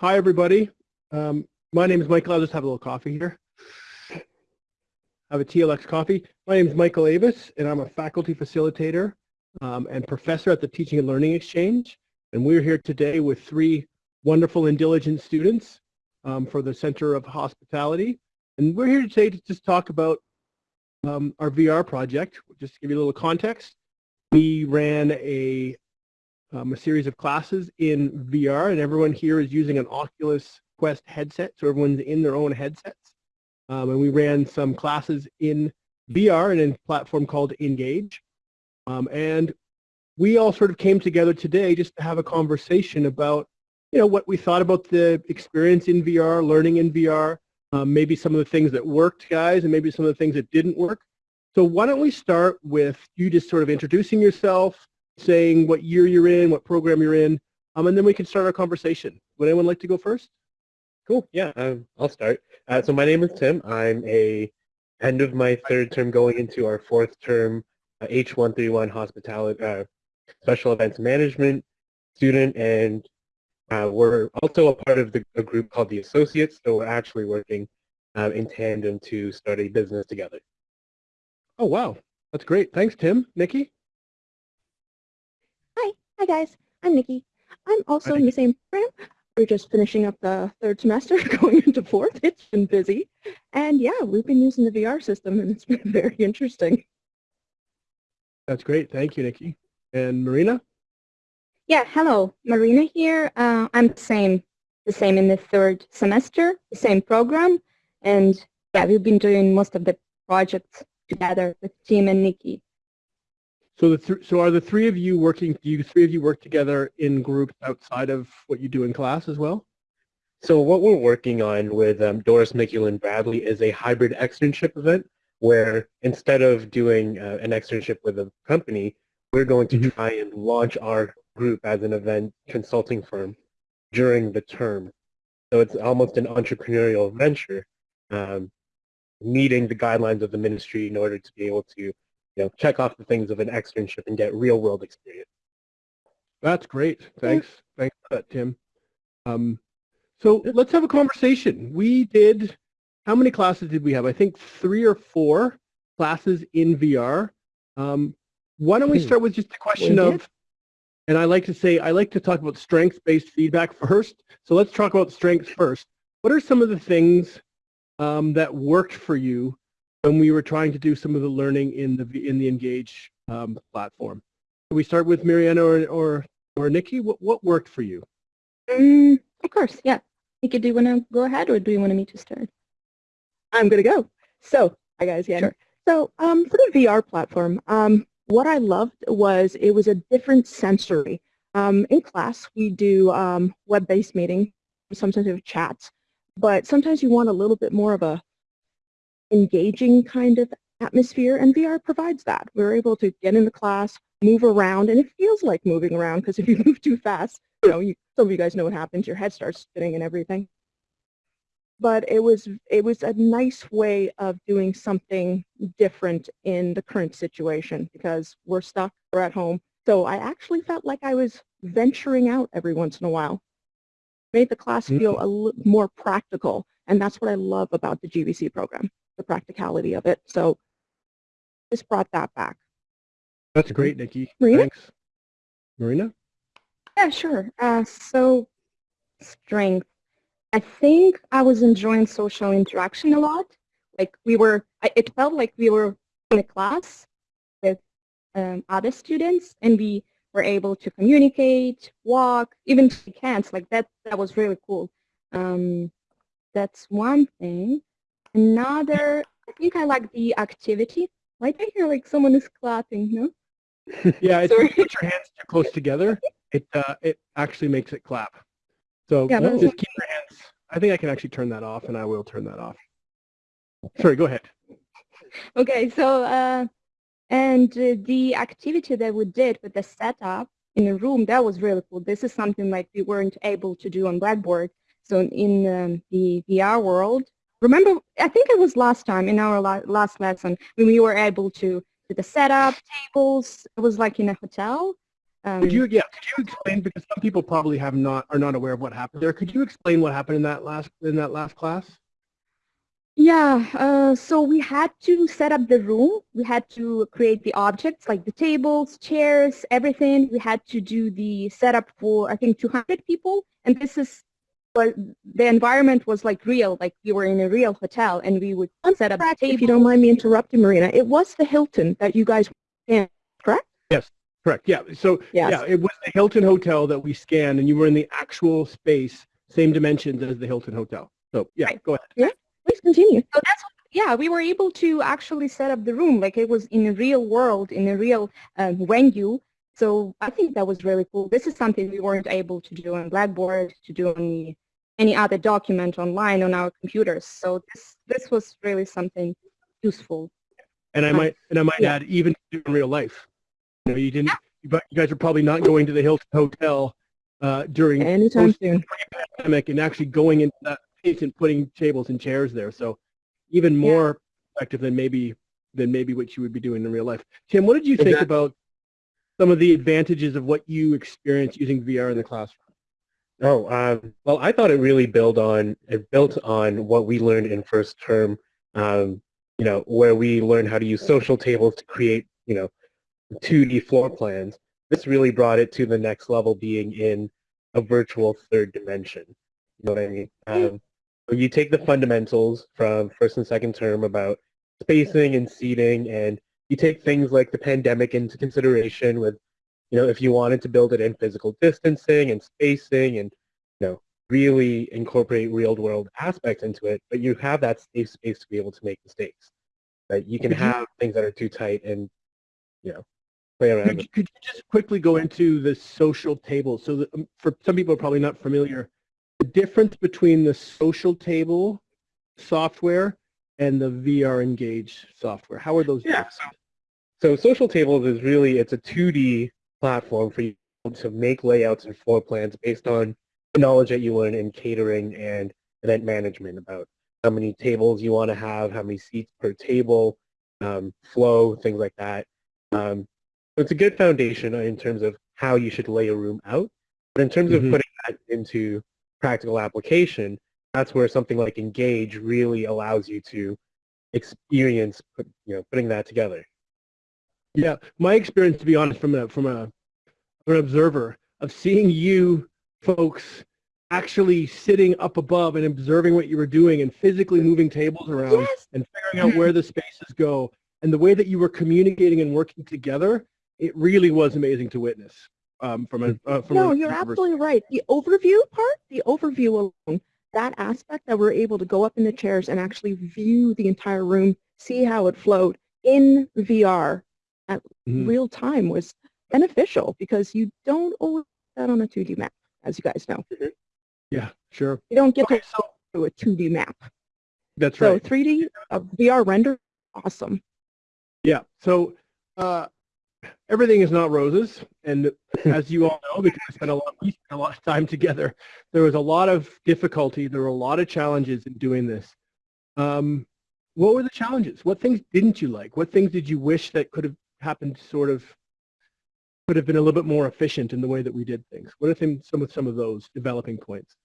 Hi, everybody. Um, my name is Michael. I'll just have a little coffee here. I have a TLX coffee. My name is Michael Avis, and I'm a faculty facilitator um, and professor at the Teaching and Learning Exchange. And we're here today with three wonderful and diligent students um, for the Center of Hospitality. And we're here today to just talk about um, our VR project. Just to give you a little context, we ran a um, a series of classes in VR, and everyone here is using an Oculus Quest headset, so everyone's in their own headsets. Um, and we ran some classes in VR and in a platform called Engage. Um, and we all sort of came together today just to have a conversation about, you know, what we thought about the experience in VR, learning in VR, um, maybe some of the things that worked, guys, and maybe some of the things that didn't work. So why don't we start with you just sort of introducing yourself, saying what year you're in, what program you're in, um, and then we can start our conversation. Would anyone like to go first? Cool. Yeah, um, I'll start. Uh, so my name is Tim. I'm a end of my third term going into our fourth term uh, H131 hospitality uh, special events management student, and uh, we're also a part of the, a group called the Associates. So we're actually working uh, in tandem to start a business together. Oh wow, that's great. Thanks, Tim. Nikki. Hi guys, I'm Nikki. I'm also Hi. in the same program. We're just finishing up the third semester, going into fourth. It's been busy. And yeah, we've been using the VR system and it's been very interesting. That's great. Thank you, Nikki. And Marina? Yeah, hello. Marina here. Uh, I'm the same, the same in the third semester, the same program. And yeah, we've been doing most of the projects together with Tim and Nikki. So the th so are the three of you working? Do you three of you work together in groups outside of what you do in class as well? So what we're working on with um, Doris, Mickey, and Bradley is a hybrid externship event where instead of doing uh, an externship with a company, we're going to mm -hmm. try and launch our group as an event consulting firm during the term. So it's almost an entrepreneurial venture, um, meeting the guidelines of the ministry in order to be able to you know, check off the things of an externship and get real world experience. That's great. Thanks. Thanks for that, Tim. Um, so let's have a conversation. We did, how many classes did we have? I think three or four classes in VR. Um, why don't we hmm. start with just a question of, and I like to say, I like to talk about strengths-based feedback first. So let's talk about strengths first. What are some of the things um, that worked for you when we were trying to do some of the learning in the in the Engage um, platform. Can we start with Mariana or or, or Nikki? What what worked for you? Um, of course, yeah. Nikki, do you want to go ahead, or do you want me to start? I'm gonna go. So, hi guys, yeah. Sure. So, um, for the VR platform, um, what I loved was it was a different sensory. Um, in class, we do um, web-based meeting, sometimes we have chats, but sometimes you want a little bit more of a engaging kind of atmosphere, and VR provides that. We're able to get in the class, move around, and it feels like moving around because if you move too fast, you know, you, some of you guys know what happens, your head starts spinning and everything. But it was, it was a nice way of doing something different in the current situation because we're stuck, we're at home. So I actually felt like I was venturing out every once in a while. Made the class feel mm. a little more practical, and that's what I love about the GBC program the practicality of it. So this brought that back. That's great, Nikki. Marina? Thanks. Marina? Yeah, sure. Uh, so strength. I think I was enjoying social interaction a lot. Like we were, it felt like we were in a class with um, other students and we were able to communicate, walk, even shake hands. Like that, that was really cool. Um, that's one thing. Another, I think I like the activity. Why do I hear like someone is clapping, no? yeah, it's, put your hands too close together, it uh, it actually makes it clap. So yeah, just keep your hands. I think I can actually turn that off, and I will turn that off. Sorry, go ahead. Okay, so uh, and uh, the activity that we did with the setup in the room, that was really cool. This is something like we weren't able to do on Blackboard. So in um, the VR world, remember, I think it was last time in our la last lesson when we were able to do the setup, tables, it was like in a hotel. Um, Could you, yeah, could you explain, because some people probably have not, are not aware of what happened there. Could you explain what happened in that last, in that last class? Yeah, uh, so we had to set up the room. We had to create the objects like the tables, chairs, everything. We had to do the setup for, I think, 200 people. And this is what the environment was like real, like we were in a real hotel and we would set up Correct, tables. if you don't mind me interrupting, Marina. It was the Hilton that you guys were in, correct? Yes, correct, yeah. So, Yes. yeah, it was the Hilton Hotel that we scanned and you were in the actual space, same dimensions as the Hilton Hotel. So, yeah, Right. go ahead. Yeah, Please continue. So that's what, yeah, we were able to actually set up the room like it was in a real world, in a real um, venue. So I think that was really cool. This is something we weren't able to do on Blackboard, to do on any other document online on our computers. So this this was really something useful. And I might, and I might Yeah. add, even in real life. You know, you didn't, but you guys are probably not going to the Hilton Hotel uh, during Anytime soon. pandemic and actually going into that space and putting tables and chairs there. So even Yeah. more effective than maybe than maybe what you would be doing in real life. Tim, what did you think Exactly. about some of the advantages of what you experienced using VR in the classroom? Oh, um, well, I thought it really built on it built on what we learned in first term. Um, you know, where we learned how to use social tables to create, you know, 2D floor plans. This really brought it to the next level, being in a virtual third dimension. You know what I mean? Um, you take the fundamentals from first and second term about spacing and seating, and you take things like the pandemic into consideration with you know, if you wanted to build it in physical distancing and spacing and, you know, really incorporate real world aspects into it, but you have that safe space to be able to make mistakes. That you can have things that are too tight and, you know, play around Could, you- could you just quickly go into the social table? So that, um, for some people are probably not familiar, the difference between the social table software and the VR Engage software. How are those? Yeah. So, so social tables is really, it's a 2D platform for you to make layouts and floor plans based on the knowledge that you learn in catering and event management about how many tables you want to have, how many seats per table, um, flow, things like that. Um, so it's a good foundation in terms of how you should lay a room out. But in terms Mhm. of putting that into practical application, that's where something like Engage really allows you to experience, put, you know, putting that together. Yeah, my experience, to be honest, from a from a from an observer of seeing you folks actually sitting up above and observing what you were doing and physically moving tables around Yes. and figuring out where the spaces go and the way that you were communicating and working together, it really was amazing to witness. Um, from a uh, from No, a you're absolutely right. The overview part, the overview alone, that aspect that we're able to go up in the chairs and actually view the entire room, see how it flowed in VR at Mhm. real time was beneficial because you don't always that on a 2D map, as you guys know. Yeah, sure. You don't get Okay, to so a 2D map. that's So right. 3D uh, VR render, awesome. Yeah. So uh, everything is not roses, and as you all know, because we spent a lot, we spent a lot of time together, there was a lot of difficulty. There were a lot of challenges in doing this. Um, what were the challenges? What things didn't you like? What things did you wish that could have happened? Sort of could have been a little bit more efficient in the way that we did things. What are things, some of some of those developing points?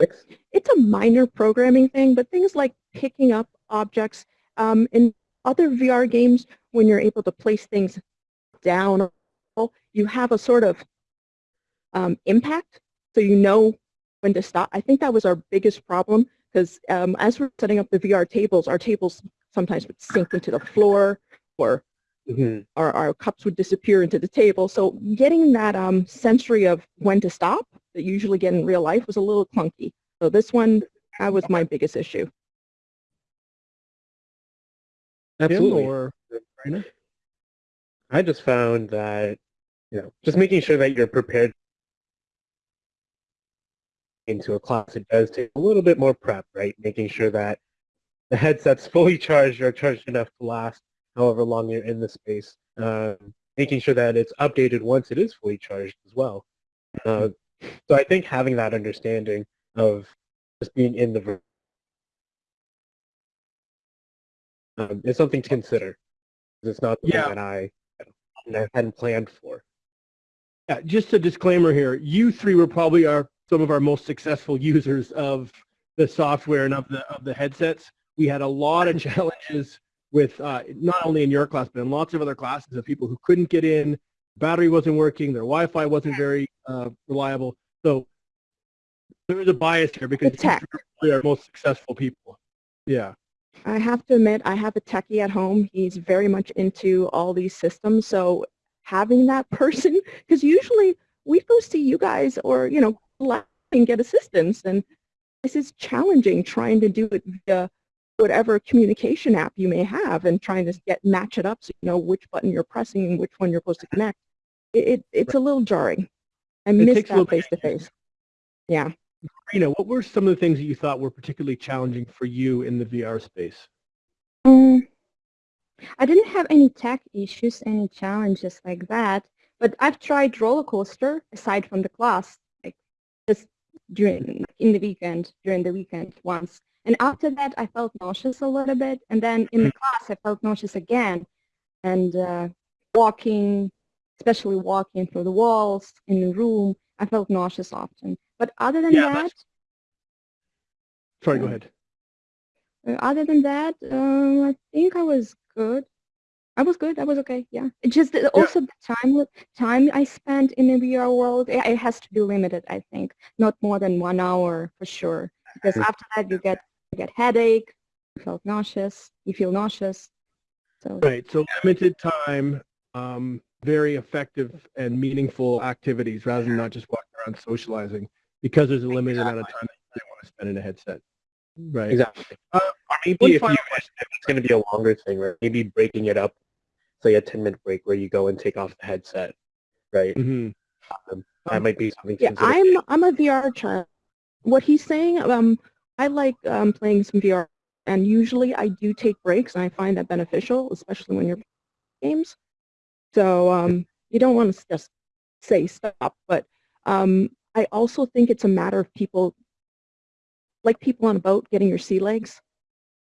Six? it's a minor programming thing, but things like picking up objects um, in other VR games, when you're able to place things down, you have a sort of um, impact, so you know when to stop. I think that was our biggest problem because um, as we're setting up the VR tables, our tables sometimes would sink into the floor or Mhm. our, our cups would disappear into the table. So getting that um, sensory of when to stop that you usually get in real life was a little clunky. So this one, that was my biggest issue. Absolutely. or I just found that, you know, just making sure that you're prepared into a class, it does take a little bit more prep, right? Making sure that the headset's fully charged or charged enough to last however long you're in the space. Um, making sure that it's updated once it is fully charged as well. Uh, so I think having that understanding of just being in the um, is something to consider. It's not something Yeah. that I I hadn't planned for. Yeah, just a disclaimer here. You three were probably our some of our most successful users of the software and of the of the headsets. We had a lot of challenges with uh, not only in your class but in lots of other classes of people who couldn't get in, battery wasn't working, their Wi-Fi wasn't very uh, reliable. So there is a bias here because we are most successful people. Yeah. I have to admit, I have a techie at home. He's very much into all these systems. So having that person, because usually we go see you guys or, you know, and get assistance. And this is challenging trying to do it via whatever communication app you may have and trying to get match it up so you know which button you're pressing and which one you're supposed to connect. It, it it's a little jarring. I miss a little that face to face. Yeah. Rena, what were some of the things that you thought were particularly challenging for you in the VR space? Um, I didn't have any tech issues, any challenges like that, but I've tried roller coaster aside from the class, during in the weekend, during the weekend once. And after that, I felt nauseous a little bit, and then in the class, I felt nauseous again. And uh, walking, especially walking through the walls in the room, I felt nauseous often. But other than Yeah, that, Sorry, go ahead. Uh, other than that, um, I think I was good. I was good. I was okay. Yeah. It just that also the time time I spent in the VR world, it, it has to be limited. I think not more than one hour for sure. Because after that, you get you get headache, you feel nauseous, you feel nauseous. So Right. So limited time, um, very effective and meaningful activities rather than not just walking around socializing because there's a limited amount of time that you want to spend in a headset. Right. Exactly. Uh, maybe if, you, final it's going to be a longer thing, right? Maybe breaking it up, say a 10-minute break where you go and take off the headset, right? hmm That might be something Yeah. I'm I'm a VR child. What he's saying, um, I like um, playing some VR, and usually I do take breaks, and I find that beneficial, especially when you're playing games. So um, you don't want to just say stop, but um, I also think it's a matter of people, like people on a boat, getting your sea legs.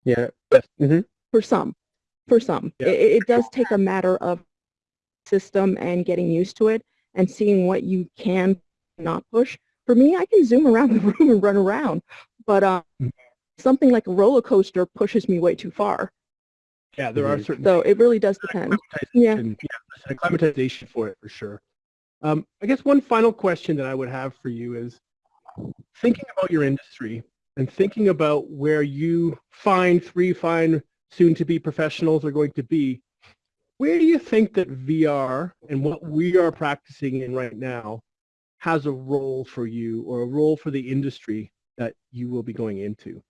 Yeah. hmm For some, for some, Yeah. it, it does take a matter of system and getting used to it and seeing what you can not push. For me, I can zoom around the room and run around, but uh, Mhm. something like a roller coaster pushes me way too far. Yeah, there are Mhm. certain So it really does depend. Yeah. acclimatization, yeah, there's an acclimatization for it for sure. Um, I guess one final question that I would have for you is thinking about your industry and thinking about where you find three fine soon-to-be professionals are going to be, where do you think that VR and what we are practicing in right now has a role for you or a role for the industry that you will be going into?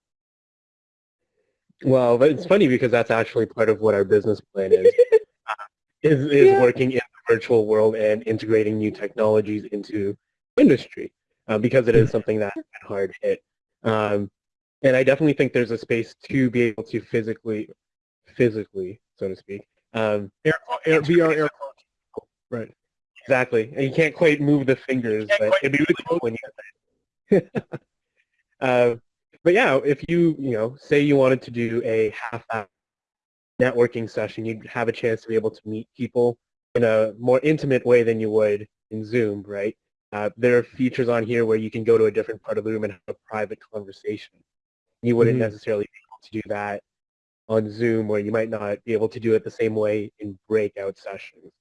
Well, it's funny because that's actually part of what our business plan is. is is Yeah. working in the virtual world and integrating new technologies into industry uh, because it is something that's hard hit. Um, and I definitely think there's a space to be able to physically, physically, so to speak. Um, Air, air, VR air. Right. exactly. And you can't quite move the fingers, but it'd be really cool when you uh, but yeah, if you, you know, say you wanted to do a half hour networking session, you'd have a chance to be able to meet people in a more intimate way than you would in Zoom, right? Uh, there are features on here where you can go to a different part of the room and have a private conversation. You wouldn't Mhm. necessarily be able to do that on Zoom where you might not be able to do it the same way in breakout sessions.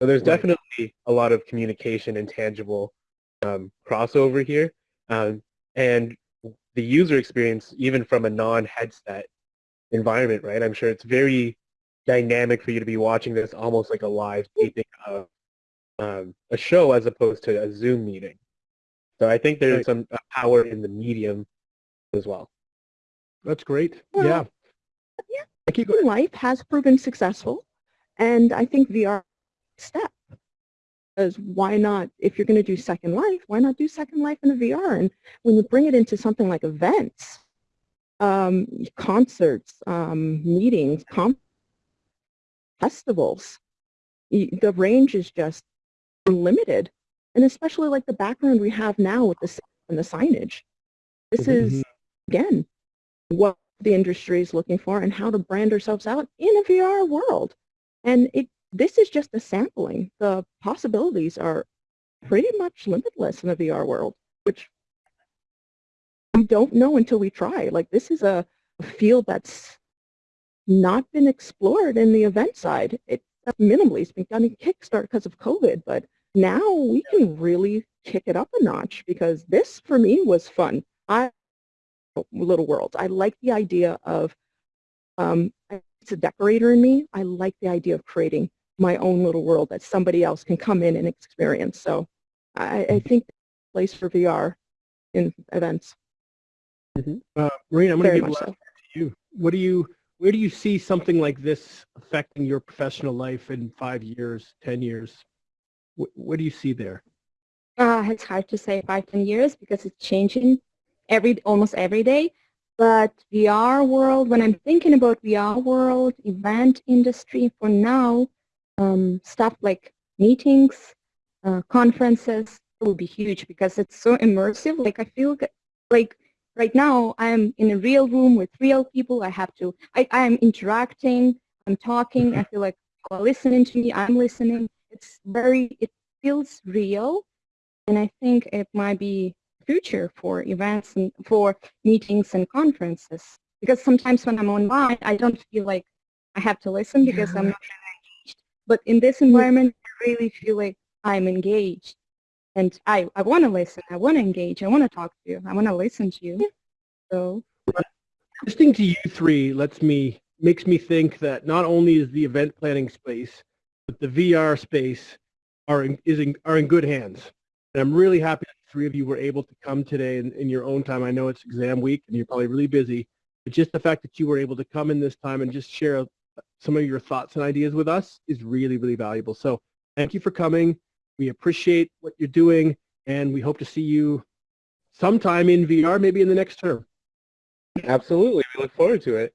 So there's Right. definitely a lot of communication and tangible um, crossover here. Um, and the user experience, even from a non-headset environment, right? I'm sure it's very dynamic for you to be watching this almost like a live taping of um, a show as opposed to a Zoom meeting. So I think there's some uh, power in the medium as well. That's great. Well, yeah. yeah. Thank you. Go ahead. Life has proven successful, and I think VR is step. Because why not, if you're going to do Second Life, why not do Second Life in a VR? And when you bring it into something like events, um, concerts, um, meetings, com- festivals, the range is just limited. And especially like the background we have now with the, and the signage. This Mhm. is, again, what the industry is looking for and how to brand ourselves out in a VR world. And it this is just a sampling. The possibilities are pretty much limitless in the VR world, which we don't know until we try. Like this is a, a field that's not been explored in the event side. It minimally, it's been done in Kickstarter because of COVID, but now we can really kick it up a notch because this for me was fun. I little worlds. I like the idea of um, it's a decorator in me. I like the idea of creating my own little world that somebody else can come in and experience. So I, I think place for VR in events. Uh, Marina, I'm going to give last so. to you. What do you, where do you see something like this affecting your professional life in five years, 10 years? What, what do you see there? Uh, it's hard to say five, ten years because it's changing every almost every day. But VR world, when I'm thinking about VR world, event industry, for now, um, stuff like meetings, uh, conferences will be huge because it's so immersive. Like I feel like right now I'm in a real room with real people. I have to, I, I'm interacting, I'm talking. I feel like people are listening to me. I'm listening. It's very, it feels real. And I think it might be future for events and for meetings and conferences. Because sometimes when I'm online, I don't feel like I have to listen because I'm not really engaged. But in this mm. environment, I really feel like I'm engaged. And I, I want to listen. I want to engage. I want to talk to you. I want to listen to you. So Listening to you three lets me, makes me think that not only is the event planning space, but the VR space are in, is in, are in good hands. And I'm really happy three of you were able to come today in, in your own time. I know it's exam week and you're probably really busy, but just the fact that you were able to come in this time and just share uh, some of your thoughts and ideas with us is really, really valuable. So thank you for coming. We appreciate what you're doing and we hope to see you sometime in VR, maybe in the next term. Absolutely. We look forward to it.